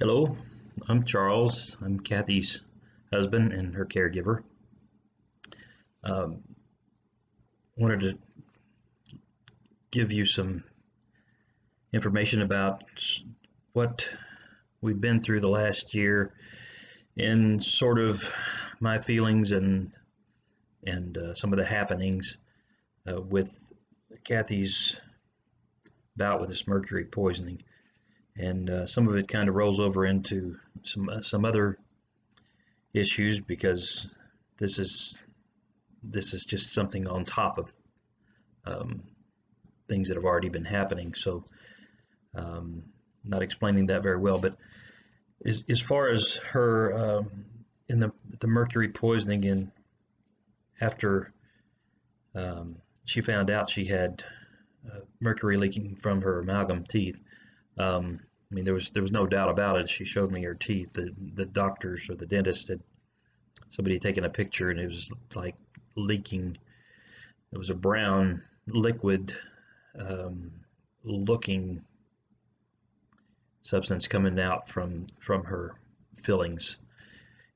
Hello, I'm Charles. I'm Kathy's husband and her caregiver. Um, wanted to give you some information about what we've been through the last year and sort of my feelings and and uh, some of the happenings uh, with Kathy's bout with this mercury poisoning and uh, some of it kind of rolls over into some uh, some other issues because this is this is just something on top of um, things that have already been happening. So, um, not explaining that very well, but as, as far as her um, in the the mercury poisoning and after um, she found out she had uh, mercury leaking from her amalgam teeth. Um, I mean, there was there was no doubt about it. She showed me her teeth. The the doctors or the dentist had somebody taken a picture and it was like leaking. It was a brown liquid um, looking substance coming out from from her fillings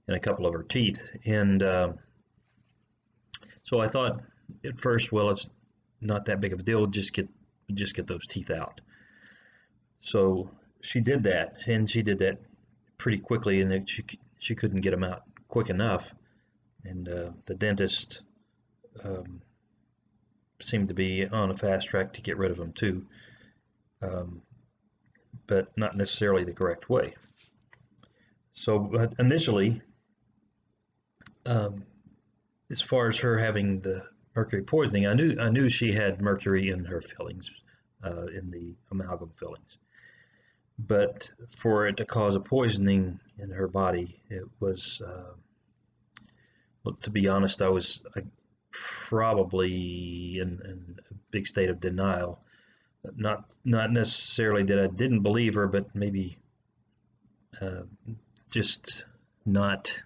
in a couple of her teeth. And uh, so I thought at first, well, it's not that big of a deal. Just get just get those teeth out. So she did that, and she did that pretty quickly, and she she couldn't get them out quick enough, and uh, the dentist um, seemed to be on a fast track to get rid of them too, um, but not necessarily the correct way. So initially, um, as far as her having the mercury poisoning, I knew I knew she had mercury in her fillings, uh, in the amalgam fillings but for it to cause a poisoning in her body, it was, uh, well, to be honest, I was I, probably in, in, a big state of denial. Not not necessarily that I didn't believe her, but maybe uh, just not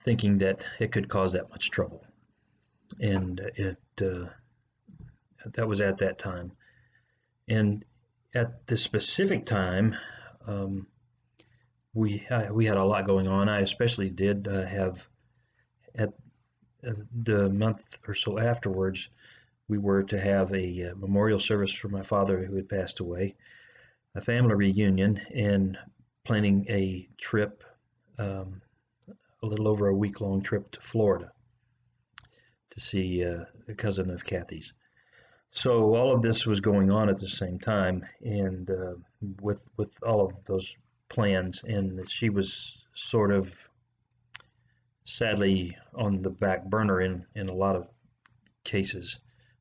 thinking that it could cause that much trouble. And it uh, that was at that time. And at the specific time, um, we uh, we had a lot going on. I especially did uh, have at uh, the month or so afterwards, we were to have a uh, memorial service for my father who had passed away, a family reunion, and planning a trip, um, a little over a week long trip to Florida to see uh, a cousin of Kathy's. So all of this was going on at the same time, and uh, with with all of those plans, and she was sort of sadly on the back burner in in a lot of cases,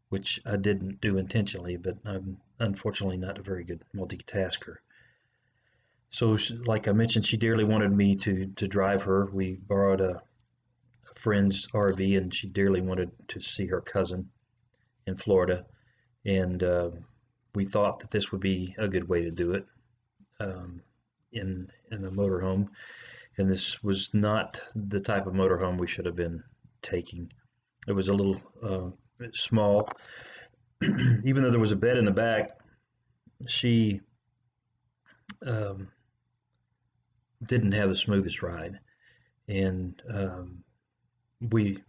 which I didn't do intentionally, but I'm unfortunately not a very good multitasker. So, like I mentioned, she dearly wanted me to to drive her. We borrowed a, a friend's RV, and she dearly wanted to see her cousin in Florida and uh, we thought that this would be a good way to do it um, in in a motorhome. And this was not the type of motorhome we should have been taking. It was a little uh, small. Even though there was a bed in the back, she um, didn't have the smoothest ride, and um, we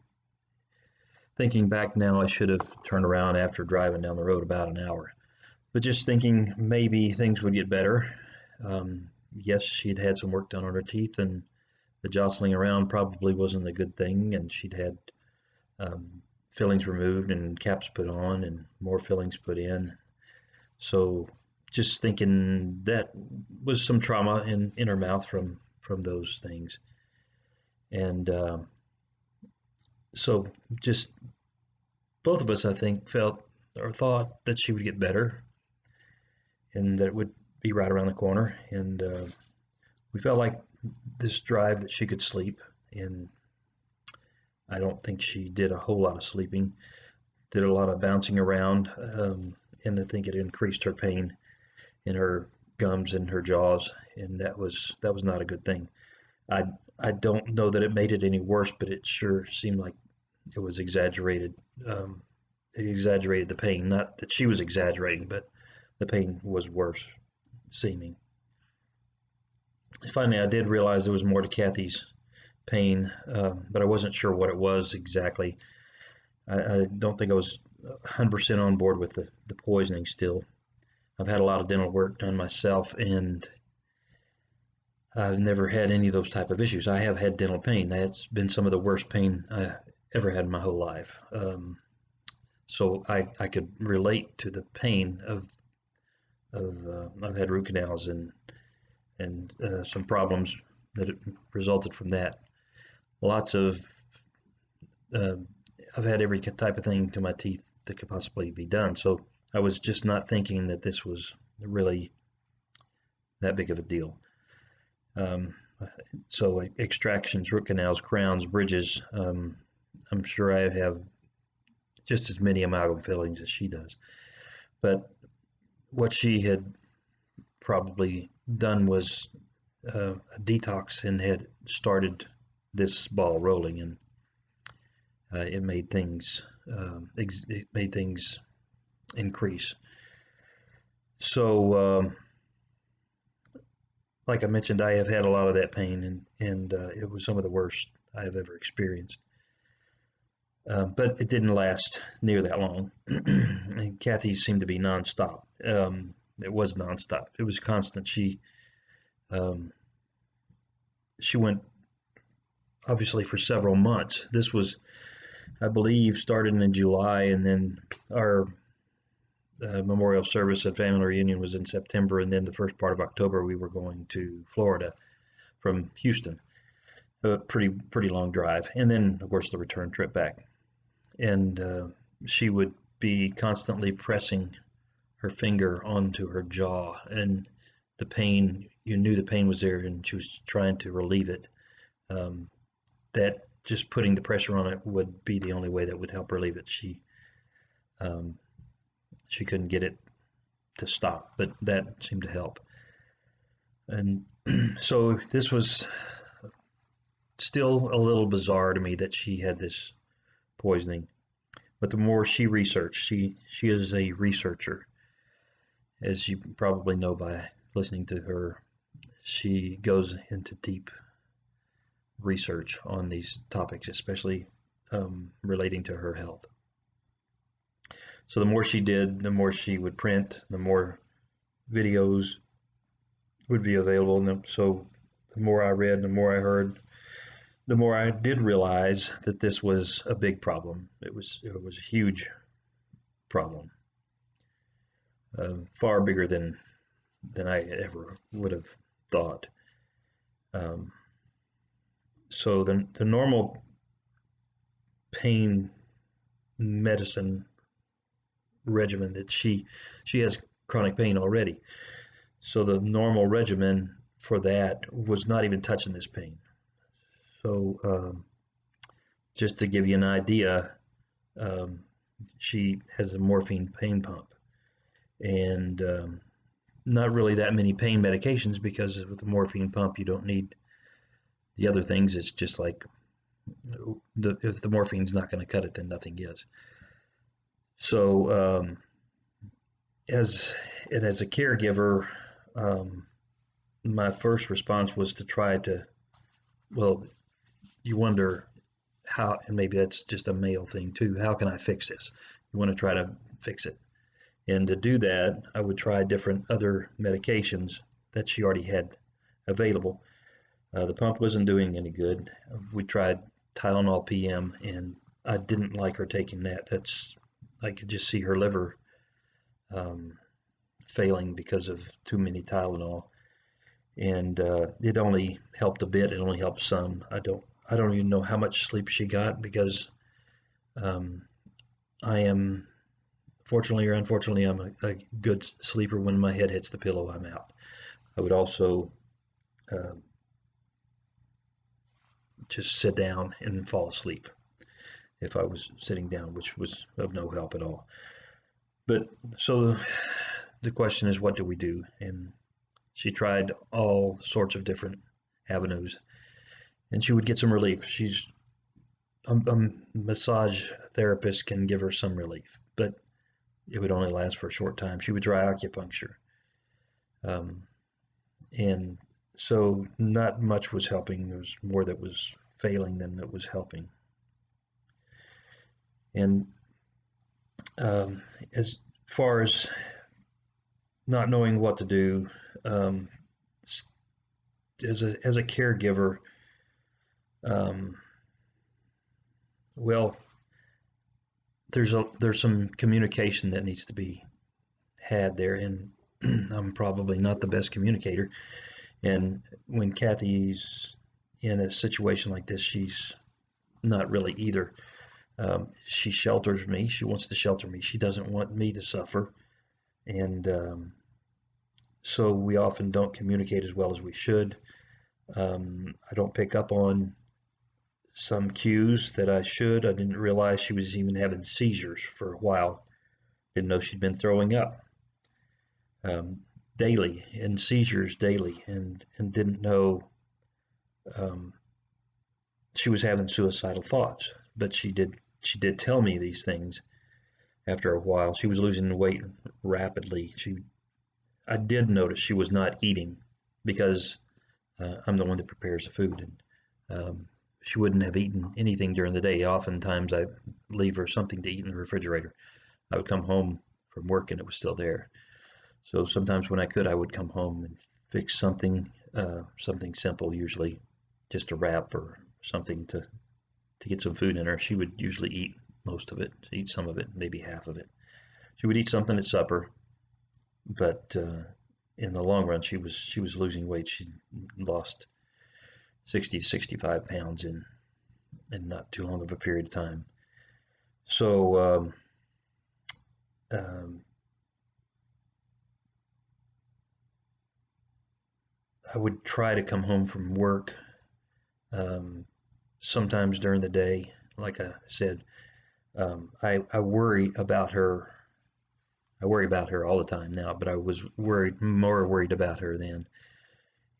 thinking back now, I should have turned around after driving down the road about an hour. But just thinking maybe things would get better. Um, yes, she'd had some work done on her teeth, and the jostling around probably wasn't a good thing. And she'd had um, fillings removed and caps put on, and more fillings put in. So just thinking that was some trauma in, in her mouth from from those things. And uh, so just both of us, I think, felt or thought that she would get better and that it would be right around the corner. And uh, we felt like this drive that she could sleep. And I don't think she did a whole lot of sleeping, did a lot of bouncing around. Um, and I think it increased her pain in her gums and her jaws. And that was, that was not a good thing. I, I don't know that it made it any worse, but it sure seemed like it was exaggerated. Um, it exaggerated the pain. Not that she was exaggerating, but the pain was worse seeming. finally, I did realize there was more to Kathy's pain, um, but I wasn't sure what it was exactly. I, I don't think I was 100% on board with the, the poisoning still. I've had a lot of dental work done myself, and I've never had any of those type of issues. I have had dental pain. That's been some of the worst pain I ever had in my whole life. Um, so I, I could relate to the pain of of uh, I've had root canals and and uh, some problems that resulted from that. Lots of uh, I've had every type of thing to my teeth that could possibly be done. So I was just not thinking that this was really that big of a deal. Um, so extractions, root canals, crowns, bridges. Um, I'm sure I have just as many amalgam fillings as she does. But what she had probably done was uh, a detox and had started this ball rolling, and uh, it made things um, it made things increase. So, um, like I mentioned, I have had a lot of that pain, and and uh, it was some of the worst I have ever experienced. Uh, but it didn't last near that long. and Kathy seemed to be nonstop. Um, it was nonstop. It was constant. She um, she went obviously for several months. This was, I believe, started in July, and then our uh, memorial service and family reunion was in September, and then the first part of October we were going to Florida from Houston. A pretty pretty long drive, and then of course the return trip back. And uh, she would be constantly pressing her finger onto her jaw, and the pain you knew the pain was there, and she was trying to relieve it. Um, that just putting the pressure on it would be the only way that would help relieve it. She um, she couldn't get it to stop, but that seemed to help. And so this was still a little bizarre to me that she had this poisoning. But the more she researched, she she is a researcher, as you probably know by listening to her. She goes into deep research on these topics, especially um, relating to her health. So the more she did, the more she would print, the more videos would be available. And so the more I read, the more I heard, the more I did realize that this was a big problem. It was it was a huge problem, uh, far bigger than than I ever would have thought. Um, so the, the normal pain medicine regimen that she she has chronic pain already so the normal regimen for that was not even touching this pain so um, just to give you an idea um, she has a morphine pain pump and um, not really that many pain medications because with the morphine pump you don't need the other things, it's just like the, if the morphine's not going to cut it, then nothing is. So, um, as and as a caregiver, um, my first response was to try to, well, you wonder how, and maybe that's just a male thing too. How can I fix this? You want to try to fix it, and to do that, I would try different other medications that she already had available uh, the pump wasn't doing any good. We tried Tylenol PM, and I didn't like her taking that. That's I could just see her liver um, failing because of too many Tylenol, and uh, it only helped a bit. It only helped some. I don't I don't even know how much sleep she got because um, I am fortunately or unfortunately I'm a, a, good sleeper. When my head hits the pillow, I'm out. I would also uh, just sit down and fall asleep if I was sitting down, which was of no help at all. But so the question is, what do we do? And she tried all sorts of different avenues, and she would get some relief. She's a, a massage therapist can give her some relief, but it would only last for a short time. She would try acupuncture, um, and so not much was helping. There was more that was failing than that was helping. And um, as far as not knowing what to do, um, as a as a caregiver, um, well, there's a there's some communication that needs to be had there, and I'm probably not the best communicator. And when Kathy's in a situation like this, she's not really either. Um, she shelters me. She wants to shelter me. She doesn't want me to suffer. And um, so we often don't communicate as well as we should. Um, I don't pick up on some cues that I should. I didn't realize she was even having seizures for a while. Didn't know she'd been throwing up um, daily and seizures daily, and and didn't know um, she was having suicidal thoughts. But she did she did tell me these things after a while. She was losing weight rapidly. She I did notice she was not eating because uh, I'm the one that prepares the food, and um, she wouldn't have eaten anything during the day. Oftentimes, I leave her something to eat in the refrigerator. I would come home from work and it was still there. So sometimes when I could, I would come home and fix something, uh, something simple, usually just a wrap or something to to get some food in her. She would usually eat most of it, eat some of it, maybe half of it. She would eat something at supper, but uh, in the long run, she was she was losing weight. She lost 60 to 65 pounds in in not too long of a period of time. So um, um, I would try to come home from work um, sometimes during the day. Like I said, um, I, I worry about her. I worry about her all the time now, but I was worried, more worried about her then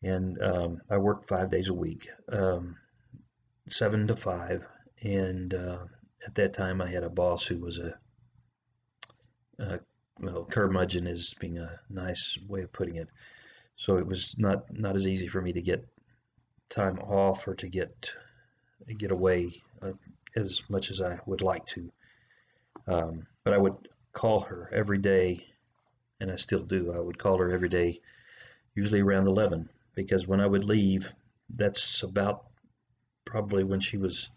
and um, I worked five days a week, um, seven to five. And uh, at that time, I had a boss who was a, a well, curmudgeon is being a nice way of putting it. So it was not not as easy for me to get time off or to get get away uh, as much as I would like to. Um, but I would call her every day, and I still do. I would call her every day, usually around 11, because when I would leave, that's about probably when she was,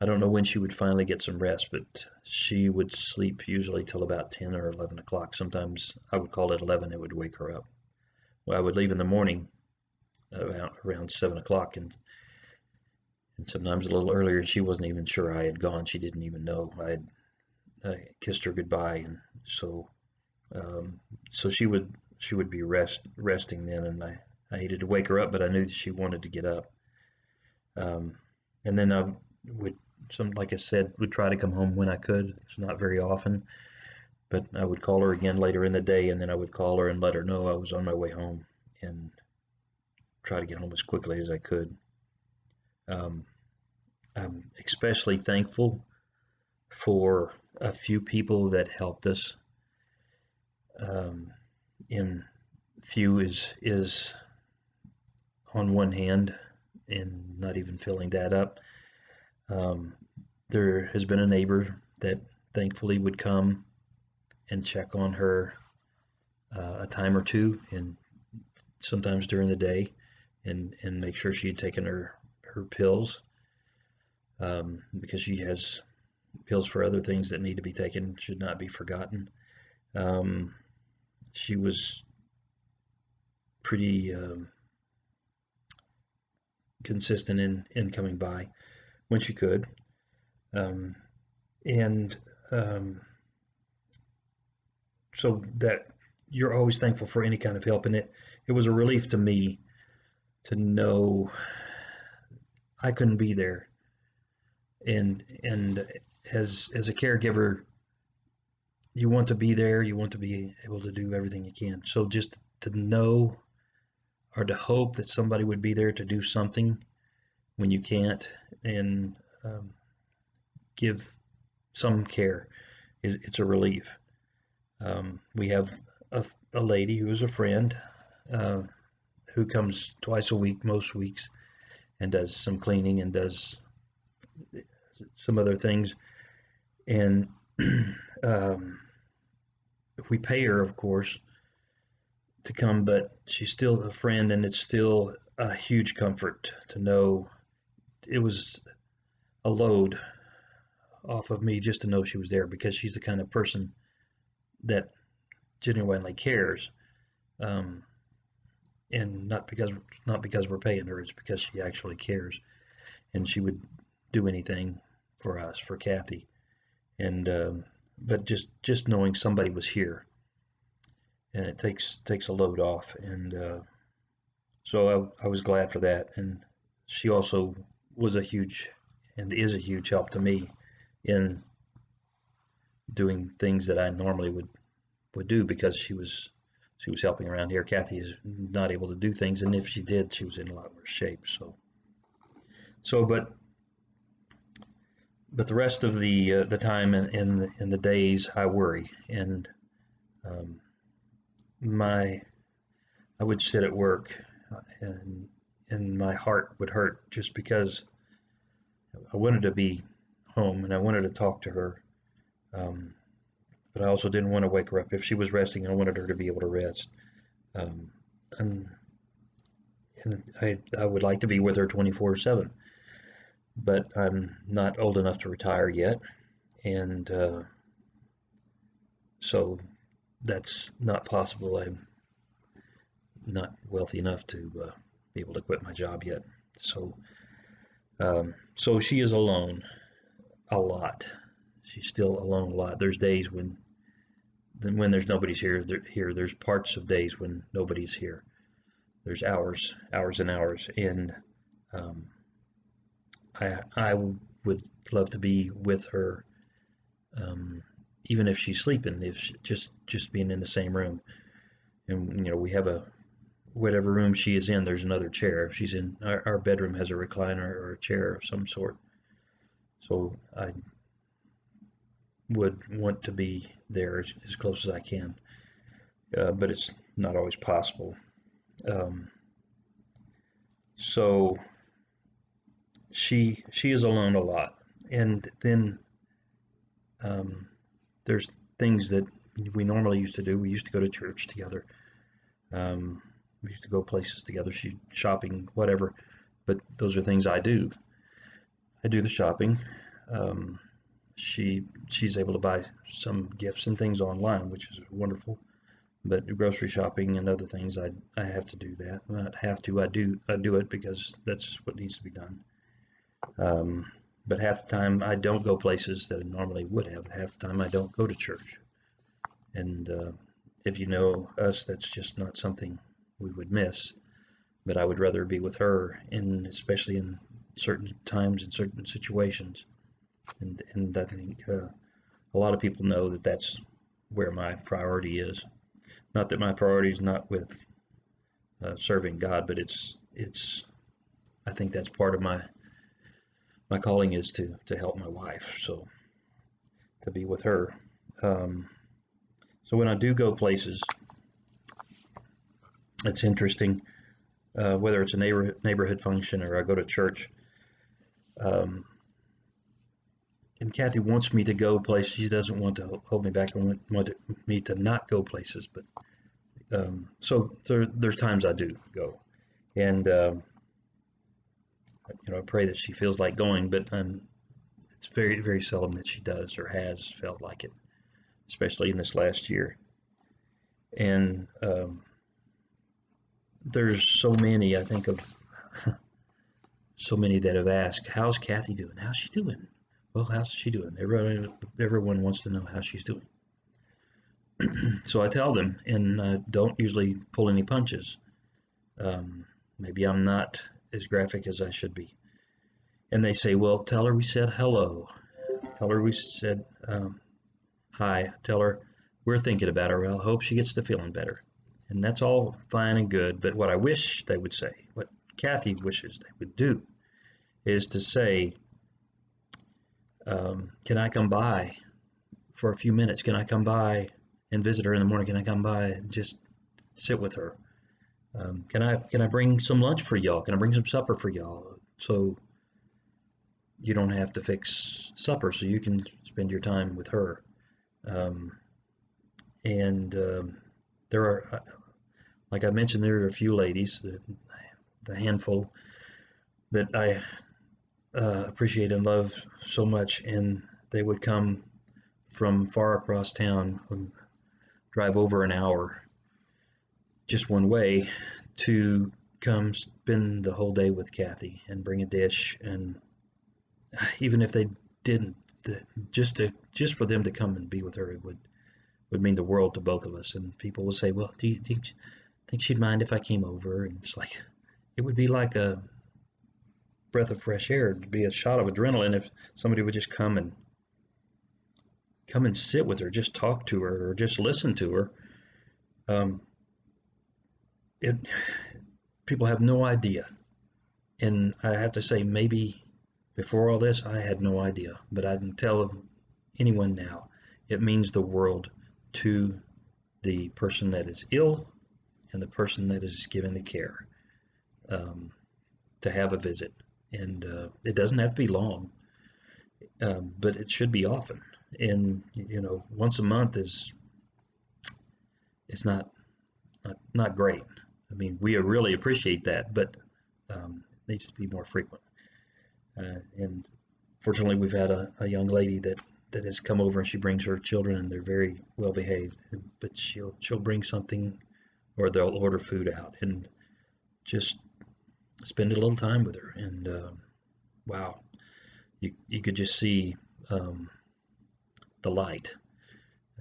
I don't know when she would finally get some rest, but she would sleep usually till about 10 or 11 o'clock. Sometimes I would call it 11, it would wake her up. Well, I would leave in the morning about around 7 o'clock and and sometimes a little earlier she wasn't even sure I had gone. She didn't even know I had I kissed her goodbye, and so um, so she would she would be rest resting then, and I I hated to wake her up, but I knew she wanted to get up. Um, and then I would, some like I said, would try to come home when I could. It's not very often, but I would call her again later in the day, and then I would call her and let her know I was on my way home and try to get home as quickly as I could. Um, I'm especially thankful for a few people that helped us. Um, in few is is on one hand and not even filling that up. Um, there has been a neighbor that thankfully would come and check on her uh, a time or two and sometimes during the day and, and make sure she had taken her, her pills um, because she has pills for other things that need to be taken, should not be forgotten. Um, she was pretty um, consistent in, in coming by when she could. Um, and um, so that you're always thankful for any kind of help. And it, it was a relief to me to know I couldn't be there. And, and as, as a caregiver, you want to be there, you want to be able to do everything you can. So just to know or to hope that somebody would be there to do something when you can't and um, give some care. It's a relief. Um, we have a, a, lady who is a friend uh, who comes twice a week most weeks and does some cleaning and does some other things. And um, we pay her, of course, to come, but she's still a friend, and it's still a huge comfort to know it was a load off of me just to know she was there because she's the kind of person that genuinely cares. Um, and not because not because we're paying her, it's because she actually cares, and she would do anything for us, for Kathy, and um, but just just knowing somebody was here, and it takes takes a load off, and uh, so I, I was glad for that, and she also was a huge and is a huge help to me in doing things that I normally would would do because she was she was helping around here. Kathy is not able to do things, and if she did, she was in a lot worse shape. So, so but but the rest of the uh, the time in in the, in the, days, I worry, and um, my I would sit at work, and and my heart would hurt just because I wanted to be home and I wanted to talk to her. Um, but I also didn't want to wake her up. If she was resting, I wanted her to be able to rest. Um, and, and I, I would like to be with her 24 7. But I'm not old enough to retire yet. And uh, so that's not possible. I'm not wealthy enough to uh, be able to quit my job yet. So, um, so she is alone a lot. She's still alone a lot. There's days when when there's nobody's here, there, here there's parts of days when nobody's here. There's hours, hours and hours, and um, I I would love to be with her, um, even if she's sleeping, if she, just just being in the same room, and you know we have a whatever room she is in, there's another chair. She's in our, our bedroom has a recliner or a chair of some sort, so I would want to be there as, as close as I can, uh, but it's not always possible. Um, so she she is alone a lot, and then um, there's things that we normally used to do. We used to go to church together. Um, we used to go places together. She shopping, whatever. But those are things I do. I do the shopping. Um, she she's able to buy some gifts and things online, which is wonderful. But grocery shopping and other things, I I have to do that. Not have to, I do I do it because that's what needs to be done. Um, but half the time I don't go places that I normally would have. Half the time I don't go to church. And uh, if you know us, that's just not something we would miss. But I would rather be with her, and especially in certain times and certain situations and and I think uh, a lot of people know that that's where my priority is. Not that my priority is not with uh, serving God, but it's it's I think that's part of my my calling is to to help my wife, so to be with her. Um, so when I do go places, it's interesting uh, whether it's a neighbor, neighborhood function or I go to church. Um, and Kathy wants me to go places. She doesn't want to hold me back and want me to not go places. But um, so there, there's times I do go, and um, you know I pray that she feels like going, but um, it's very very seldom that she does or has felt like it, especially in this last year. And um, there's so many I think of so many that have asked, "How's Kathy doing? How's she doing?" well, how's she doing? Everyone, everyone wants to know how she's doing. so I tell them, and I don't usually pull any punches. Um, maybe I'm not as graphic as I should be. And they say, well, tell her we said hello. Tell her we said um, hi. Tell her we're thinking about her. I hope she gets to feeling better. And that's all fine and good. But what I wish they would say, what Kathy wishes they would do, is to say, um, can I come by for a few minutes? Can I come by and visit her in the morning? Can I come by and just sit with her? Um, can I can I bring some lunch for y'all? Can I bring some supper for y'all? So you don't have to fix supper, so you can spend your time with her. Um, and um, there are, uh, like I mentioned, there are a few ladies, the, the handful that I uh, appreciate and love so much, and they would come from far across town, um, drive over an hour just one way to come spend the whole day with Kathy and bring a dish and even if they didn't just to just for them to come and be with her it would would mean the world to both of us. And people will say well do you think, think she'd mind if I came over? And it's like it would be like a breath of fresh air. To be a shot of adrenaline if somebody would just come and come and sit with her just talk to her or just listen to her. Um, it people have no idea. And I have to say maybe before all this I had no idea. But I can tell anyone now it means the world to the person that is ill and the person that is given the care um, to have a visit. And uh, it doesn't have to be long um, but it should be often. And you know once a month is it's not not, not great I mean, we really appreciate that, but um, it needs to be more frequent. Uh, and fortunately, we've had a, a, young lady that, that has come over and she brings her children and they're very well behaved. But she'll she'll bring something, or they'll order food out and just spend a little time with her. And uh, wow, you you could just see um, the light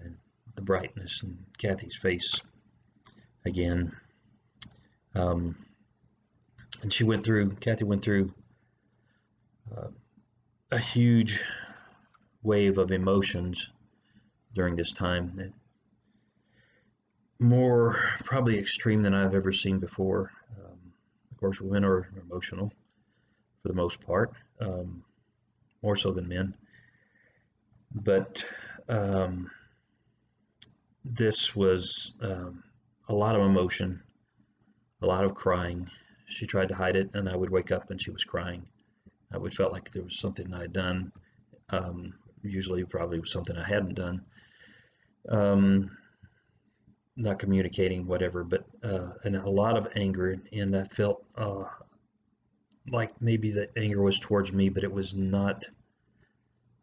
and the brightness in Kathy's face again um, and she went through, Kathy went through uh, a huge wave of emotions during this time. More probably extreme than I've ever seen before. Um, of course, women are emotional for the most part, um, more so than men. But um, this was um, a lot of emotion a lot of crying. She tried to hide it, and I would wake up and she was crying. I would felt like there was something I had done. Um, usually, probably something I hadn't done. Um, not communicating, whatever, but uh, and a lot of anger, and I felt uh, like maybe the anger was towards me, but it was not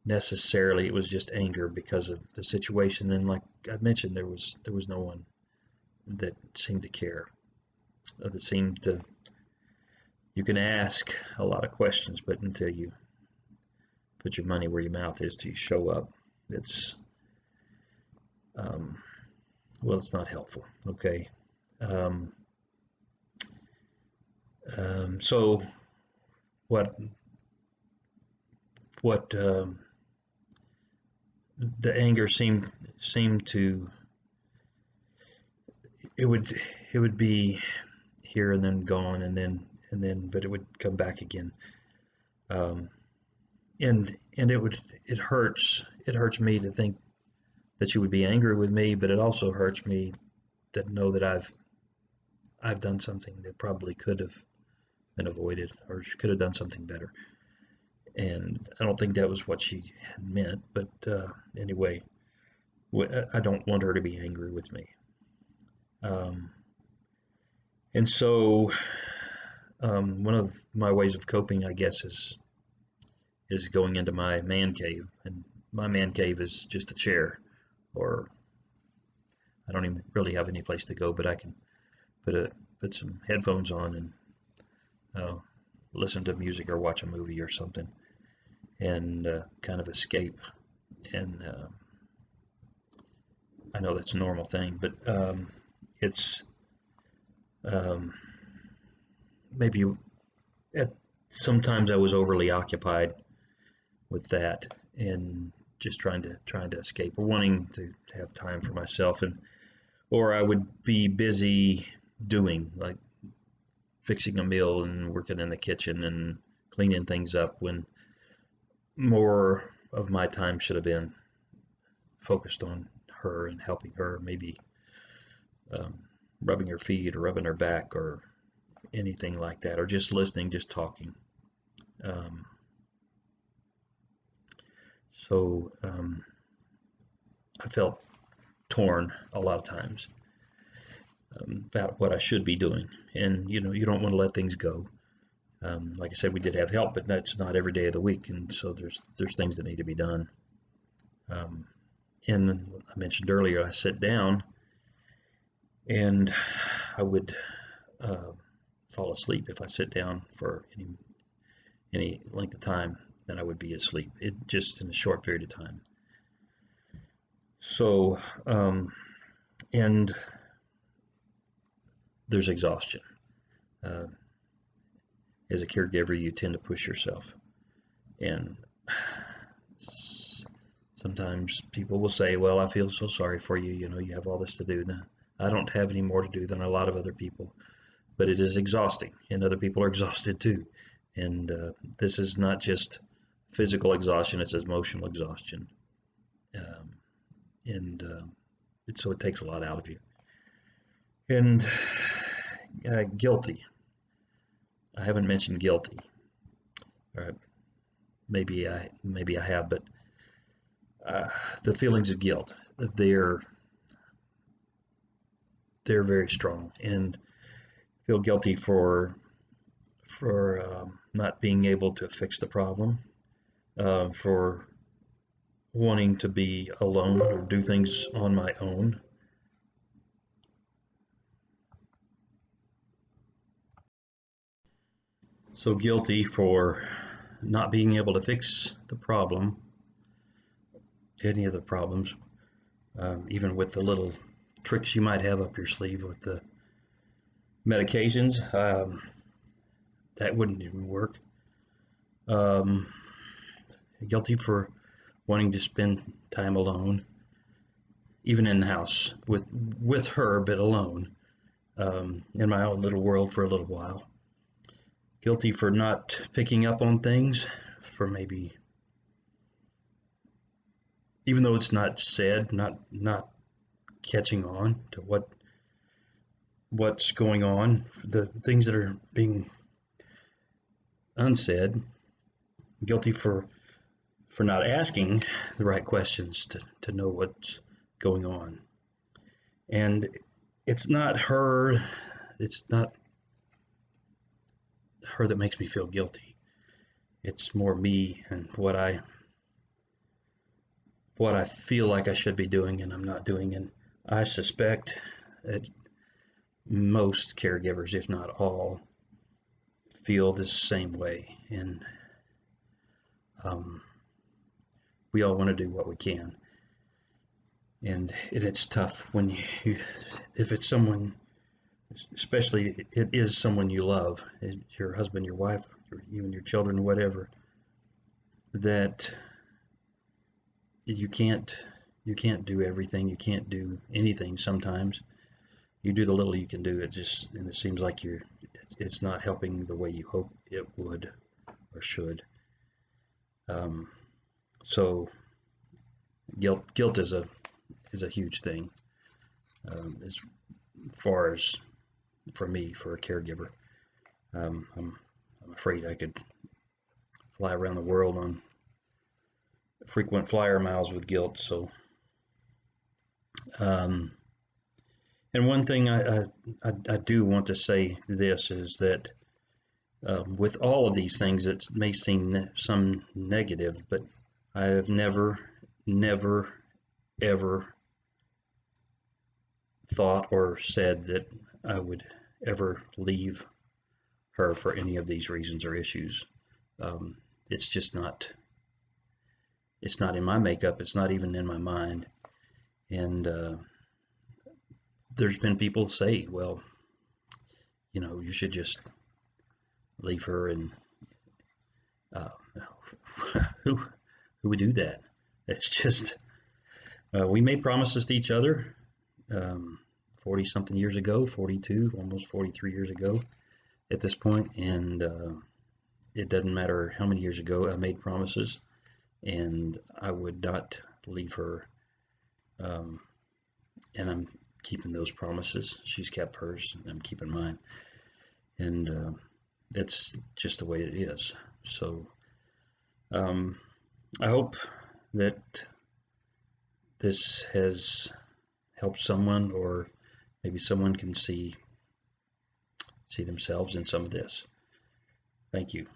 necessarily. It was just anger because of the situation, and like I mentioned, there was there was no one that seemed to care that seem to you can ask a lot of questions but until you put your money where your mouth is to show up it's um, well it's not helpful okay? Um, um, so what what um, the anger seemed seemed to it would it would be here and then gone and then and then but it would come back again. Um, and and it would it hurts it hurts me to think that you would be angry with me but it also hurts me to know that I've I've done something that probably could have been avoided or she could have done something better. And I don't think that was what she had meant but uh, anyway I don't want her to be angry with me. Um, and so, um, one of my ways of coping, I guess, is is going into my man cave, and my man cave is just a chair, or I don't even really have any place to go, but I can put a put some headphones on and uh, listen to music or watch a movie or something, and uh, kind of escape. And uh, I know that's a normal thing, but um, it's um, maybe at sometimes I was overly occupied with that and just trying to trying to escape or wanting to, have time for myself and or I would be busy doing like fixing a meal and working in the kitchen and cleaning things up when more of my time should have been focused on her and helping her maybe um, rubbing her feet or rubbing her back or anything like that, or just listening, just talking. Um, so um, I felt torn a lot of times um, about what I should be doing, and you know, you don't want to let things go. Um, like I said, we did have help, but that's not every day of the week, and so there's there's things that need to be done. Um, and I mentioned earlier, I sit down and I would uh, fall asleep if I sit down for any any length of time. Then I would be asleep. It just in a short period of time. So, um, and there's exhaustion. Uh, as a caregiver, you tend to push yourself, and sometimes people will say, "Well, I feel so sorry for you. You know, you have all this to do." Now, I don't have any more to do than a lot of other people, but it is exhausting, and other people are exhausted too. And uh, this is not just physical exhaustion; it's emotional exhaustion, um, and uh, it, so it takes a lot out of you. And uh, guilty. I haven't mentioned guilty. Or maybe I maybe I have, but uh, the feelings of guilt they're they're very strong and feel guilty for for um, not being able to fix the problem, uh, for wanting to be alone or do things on my own. So guilty for not being able to fix the problem, any of the problems, um, even with the little tricks you might have up your sleeve with the medications. Um, that wouldn't even work. Um, guilty for wanting to spend time alone, even in the house with with her, but alone um, in my own little world for a little while. Guilty for not picking up on things, for maybe even though it's not said, not not catching on to what what's going on, the things that are being unsaid, guilty for for not asking the right questions to, to know what's going on. And it's not her, it's not her that makes me feel guilty. It's more me and what I what I feel like I should be doing and I'm not doing and I suspect that most caregivers, if not all, feel the same way. And um, we all want to do what we can. And it, it's tough when you, if it's someone, especially it is someone you love, your husband, your wife, or even your children, whatever, that you can't you can't do everything. You can't do anything sometimes. You do the little you can do. It just and it seems like you're it's not helping the way you hope it would or should. Um, so guilt guilt is a is a huge thing um, as far as for me for a caregiver. Um, I'm I'm afraid I could fly around the world on frequent flyer miles with guilt. So um, and one thing I, I, I, do want to say this is that um, with all of these things, it may seem some negative, but I have never, never, ever thought or said that I would ever leave her for any of these reasons or issues. Um, it's just not, it's not in my makeup. It's not even in my mind. And uh, there's been people say, well, you know, you should just leave her and uh, who who would do that? It's just uh, we made promises to each other um, 40 something years ago, 42, almost 43 years ago at this point, and uh, it doesn't matter how many years ago I made promises, and I would not leave her um, and I'm keeping those promises. She's kept hers, and I'm keeping mine. And uh, that's just the way it is. So um, I hope that this has helped someone, or maybe someone can see see themselves in some of this. Thank you.